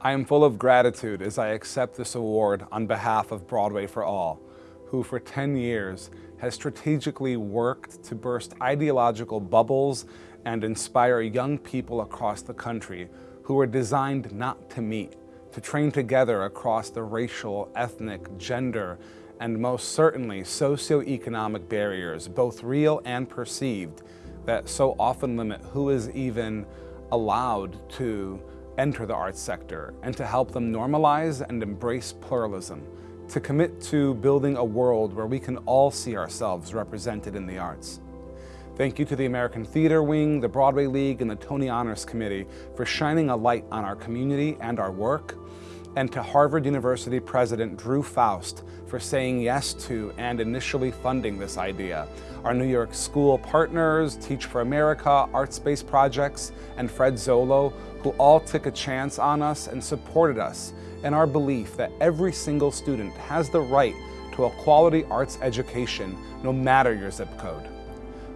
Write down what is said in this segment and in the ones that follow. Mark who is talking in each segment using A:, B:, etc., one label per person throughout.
A: I am full of gratitude as I accept this award on behalf of Broadway for All, who for 10 years has strategically worked to burst ideological bubbles and inspire young people across the country who were designed not to meet, to train together across the racial, ethnic, gender, and most certainly socioeconomic barriers, both real and perceived, that so often limit who is even allowed to enter the arts sector and to help them normalize and embrace pluralism, to commit to building a world where we can all see ourselves represented in the arts. Thank you to the American Theatre Wing, the Broadway League, and the Tony Honors Committee for shining a light on our community and our work, and to Harvard University President Drew Faust for saying yes to and initially funding this idea. Our New York school partners, Teach for America, Artspace Projects, and Fred Zollo, who all took a chance on us and supported us in our belief that every single student has the right to a quality arts education no matter your zip code.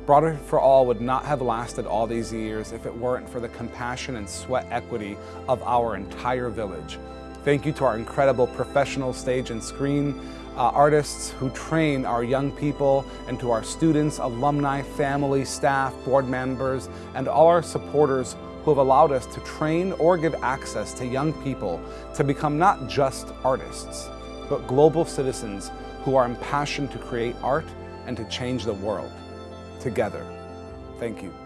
A: Broadway for All would not have lasted all these years if it weren't for the compassion and sweat equity of our entire village. Thank you to our incredible professional stage and screen uh, artists who train our young people and to our students, alumni, family, staff, board members, and all our supporters who have allowed us to train or give access to young people to become not just artists, but global citizens who are impassioned to create art and to change the world together. Thank you.